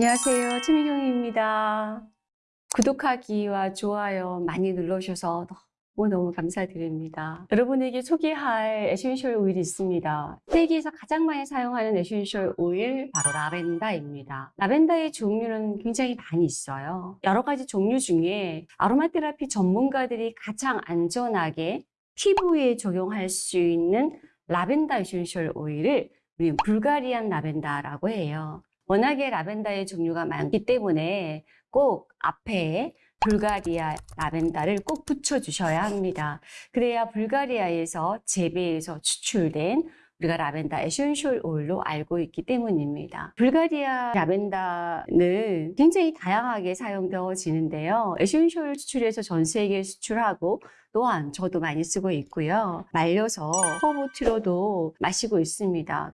안녕하세요. 최미경입니다. 구독하기와 좋아요 많이 눌러주셔서 너무너무 감사드립니다. 여러분에게 소개할 에센셜 오일이 있습니다. 세계에서 가장 많이 사용하는 에센셜 오일 바로 라벤더입니다. 라벤더의 종류는 굉장히 많이 있어요. 여러 가지 종류 중에 아로마 테라피 전문가들이 가장 안전하게 피부에 적용할 수 있는 라벤더 에센셜 오일을 우리 Bulgarian lavender라고 해요. 워낙에 라벤더의 종류가 많기 때문에 꼭 앞에 불가리아 라벤더를 꼭 붙여주셔야 합니다. 그래야 불가리아에서 재배해서 추출된 우리가 라벤더 에센셜 오일로 알고 있기 때문입니다. 불가리아 라벤더는 굉장히 다양하게 사용되어지는데요. 에센셜 추출해서 전 세계에 수출하고 또한 저도 많이 쓰고 있고요. 말려서 허브티로도 마시고 있습니다.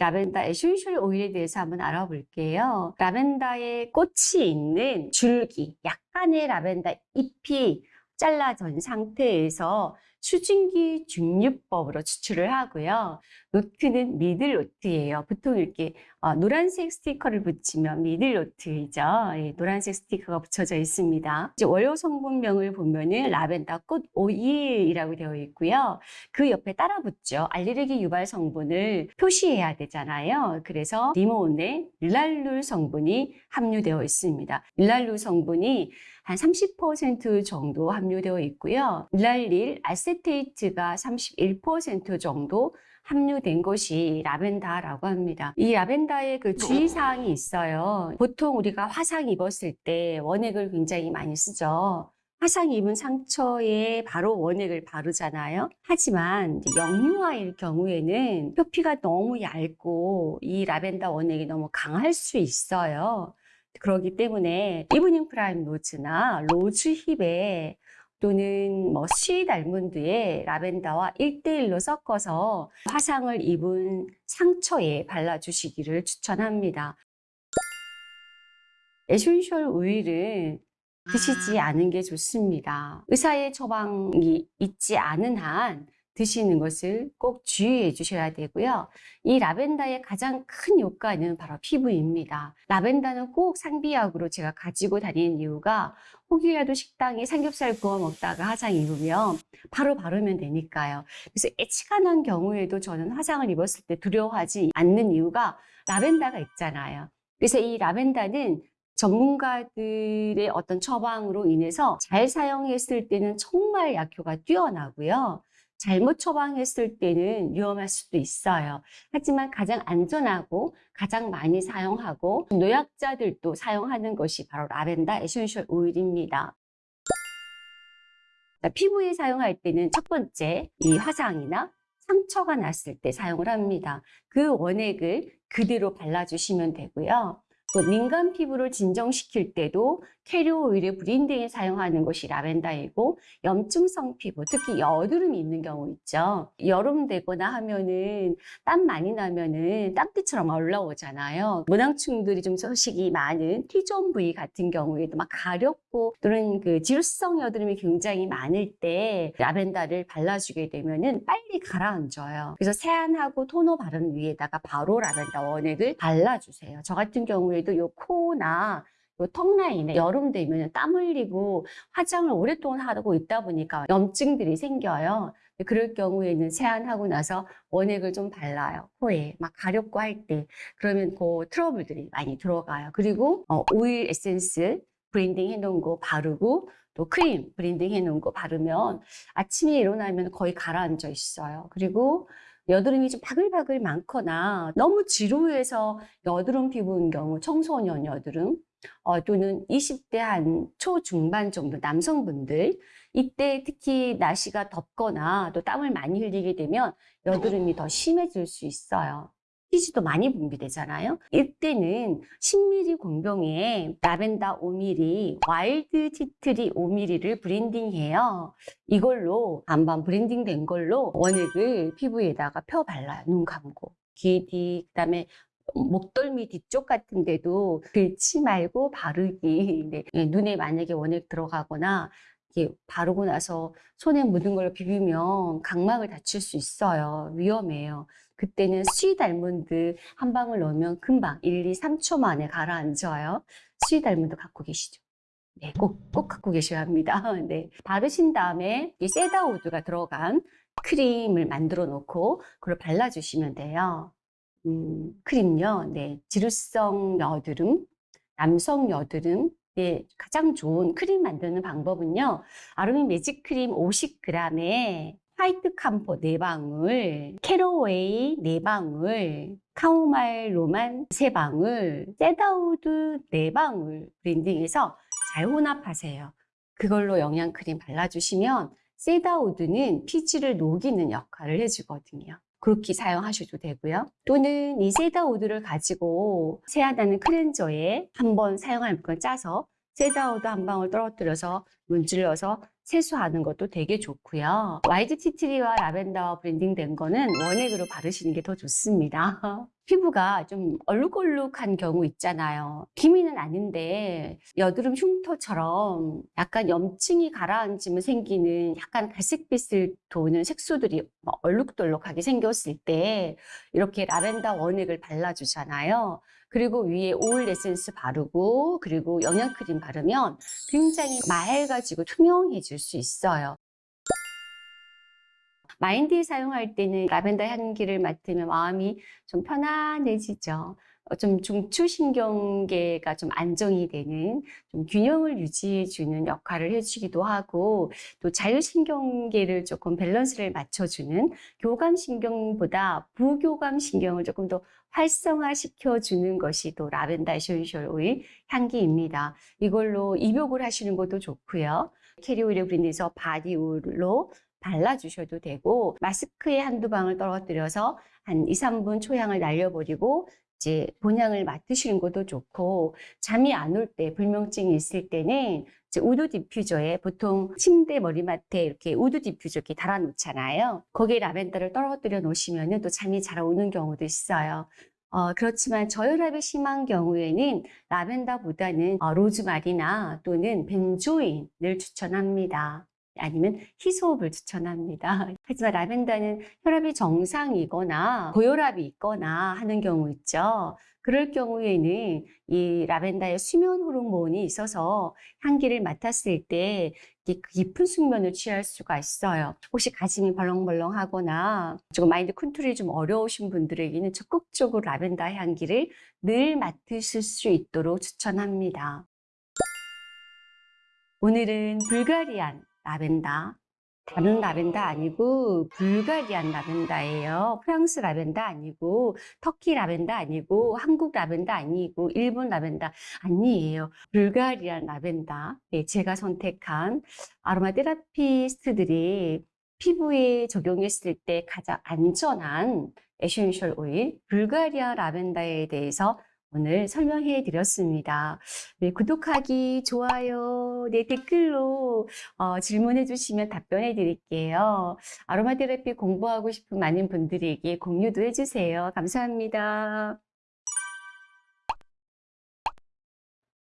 라벤더 에센셜 오일에 대해서 한번 알아볼게요. 라벤더의 꽃이 있는 줄기, 약간의 라벤더 잎이 잘라진 상태에서 수증기 증류법으로 추출을 하고요. 노트는 middle note예요. 보통 이렇게 어, 노란색 스티커를 붙이면 middle note이죠. 예, 노란색 스티커가 붙여져 있습니다. 이제 원료 성분명을 보면은 라벤더 꽃 오일이라고 되어 있고요. 그 옆에 따라 붙죠. 알레르기 유발 성분을 표시해야 되잖아요. 그래서 리몬에 릴랄룰 성분이 함유되어 있습니다. 릴랄룰 성분이 한 30% 정도 함유되어 있고요. 릴랄릴 아세테이트가 31% 정도 함유된 것이 라벤더라고 합니다. 이 라벤더에 그 주의사항이 있어요. 보통 우리가 화상 입었을 때 원액을 굉장히 많이 쓰죠. 화상 입은 상처에 바로 원액을 바르잖아요. 하지만 영유아일 경우에는 표피가 너무 얇고 이 라벤더 원액이 너무 강할 수 있어요. 그렇기 때문에 evening primrose나 rosehip에 또는 뭐 sweet almond에 라벤더와 1대1로 섞어서 화상을 입은 상처에 발라주시기를 추천합니다. 에센셜 오일은 드시지 않은 게 좋습니다. 의사의 처방이 있지 않은 한 드시는 것을 꼭 주의해 주셔야 되고요. 이 라벤더의 가장 큰 효과는 바로 피부입니다. 라벤더는 꼭 상비약으로 제가 가지고 다니는 이유가 혹이라도 식당에 삼겹살 구워 먹다가 화상 입으면 바로 바르면 되니까요. 그래서 애치가 난 경우에도 저는 화상을 입었을 때 두려워하지 않는 이유가 라벤더가 있잖아요. 그래서 이 라벤더는 전문가들의 어떤 처방으로 인해서 잘 사용했을 때는 정말 약효가 뛰어나고요. 잘못 처방했을 때는 위험할 수도 있어요. 하지만 가장 안전하고 가장 많이 사용하고 노약자들도 사용하는 것이 바로 라벤더 에센셜 오일입니다. 피부에 사용할 때는 첫 번째 이 화상이나 상처가 났을 때 사용을 합니다. 그 원액을 그대로 발라주시면 되고요. 또 민감 피부를 진정시킬 때도 carrier oil을 blending에 사용하는 것이 라벤더이고 염증성 피부, 특히 여드름이 있는 경우 있죠. 여름 되거나 하면은 땀 많이 나면은 땀띠처럼 올라오잖아요. 모낭충들이 좀 서식이 많은 T존 부위 같은 경우에도 막 가렵고 또는 그 지루성 여드름이 굉장히 많을 때 라벤더를 발라주게 되면은 빨리 가라앉아요. 그래서 세안하고 토너 바른 위에다가 바로 라벤더 원액을 발라주세요. 저 같은 경우에도 요 코나 턱 라인에 여름 되면 땀 흘리고 화장을 오랫동안 하고 있다 보니까 염증들이 생겨요. 그럴 경우에는 세안하고 나서 원액을 좀 발라요. 코에 막 가렵고 할 때. 그러면 그 트러블들이 많이 들어가요. 그리고 어, 오일 에센스 blending 해놓은 거 바르고 또 크림 blending 해놓은 거 바르면 아침에 일어나면 거의 가라앉아 있어요. 그리고 여드름이 좀 바글바글 많거나 너무 지루해서 여드름 피부인 경우 청소년 여드름 어, 또는 20대 한 초중반 정도 남성분들 이때 특히 날씨가 덥거나 또 땀을 많이 흘리게 되면 여드름이 더 심해질 수 있어요. 피지도 많이 분비되잖아요. 이때는 10ml 공병에 라벤더 5ml, wild tea tree 5ml를 blending해요. 이걸로 반반 blending된 걸로 원액을 피부에다가 펴 발라요. 눈 감고. 귀 뒤, 그다음에 목덜미 뒤쪽 같은 데도 긁지 말고 바르기. 네. 눈에 만약에 원액 들어가거나 이렇게 바르고 나서 손에 묻은 걸 비비면 각막을 다칠 수 있어요. 위험해요. 그때는 sweet almond 한 방울 넣으면 금방 1, 2, 3초 만에 가라앉아요. sweet almond 갖고 계시죠? 네, 꼭, 꼭 갖고 계셔야 합니다. 네. 바르신 다음에 이 cedarwood가 들어간 크림을 만들어 놓고 그걸 발라주시면 돼요. 음, 크림요. 네. 지루성 여드름, 남성 여드름, 네, 가장 좋은 크림 만드는 방법은요. 아로미 매직 크림 50g에 white camphor 4방울, caraway 4방울, chamomile Roman 3방울, cedarwood 4방울 blending해서 잘 혼합하세요. 그걸로 영양크림 발라주시면 cedarwood는 피지를 녹이는 역할을 해주거든요. 그렇게 사용하셔도 되고요. 또는 이 cedarwood를 가지고 세안하는 클렌저에 한번 사용할 걸 짜서 cedarwood 한 방울 떨어뜨려서 문질러서 세수하는 것도 되게 좋고요. wild tea tree와 라벤더 blending된 거는 원액으로 바르시는 게 더 좋습니다. 피부가 좀 얼룩얼룩한 경우 있잖아요. 기미는 아닌데 여드름 흉터처럼 약간 염증이 가라앉으면 생기는 약간 갈색빛을 도는 색소들이 막 얼룩덜룩하게 생겼을 때 이렇게 라벤더 원액을 발라주잖아요. 그리고 위에 오일 에센스 바르고 그리고 영양크림 바르면 굉장히 맑아지고 투명해질 수 있어요. 마인드에 사용할 때는 라벤더 향기를 맡으면 마음이 좀 편안해지죠. 어, 좀 중추신경계가 좀 안정이 되는 좀 균형을 유지해주는 역할을 해주기도 하고 또 자율신경계를 조금 밸런스를 맞춰주는 교감신경보다 부교감신경을 조금 더 활성화시켜주는 것이 또 라벤더 essential 오일 향기입니다. 이걸로 입욕을 하시는 것도 좋고요. 캐리 오일에 blend해서 body 오일로 발라주셔도 되고 마스크에 한두 방울 떨어뜨려서 한 2, 3분 초향을 날려버리고 이제 본향을 맡으시는 것도 좋고 잠이 안 올 때 불면증이 있을 때는 이제 wood diffuser에 보통 침대 머리맡에 이렇게 wood diffuser 이렇게 달아놓잖아요. 거기에 라벤더를 떨어뜨려 놓으시면 또 잠이 잘 오는 경우도 있어요. 어, 그렇지만 저혈압이 심한 경우에는 라벤더보다는 어, 로즈마리나 또는 벤조인을 추천합니다. 아니면 히소업을 추천합니다. 하지만 라벤더는 혈압이 정상이거나 고혈압이 있거나 하는 경우 있죠. 그럴 경우에는 이 라벤더의 수면 호르몬이 있어서 향기를 맡았을 때 깊은 숙면을 취할 수가 있어요. 혹시 가슴이 벌렁벌렁하거나 조금 마인드 컨트롤이 좀 어려우신 분들에게는 적극적으로 라벤더 향기를 늘 맡으실 수 있도록 추천합니다. 오늘은 Bulgarian 라벤더. 다른 라벤더 아니고 Bulgarian 라벤더예요. 프랑스 라벤더 아니고 터키 라벤더 아니고 한국 라벤더 아니고 일본 라벤더 아니에요. Bulgarian 라벤더. 네, 제가 선택한 aromatherapist들이 피부에 적용했을 때 가장 안전한 essential 오일 불가리아 라벤더에 대해서 오늘 설명해 드렸습니다. 네, 구독하기, 좋아요, 네, 댓글로 어, 질문해 주시면 답변해 드릴게요. aromatherapy 공부하고 싶은 많은 분들에게 공유도 해주세요. 감사합니다.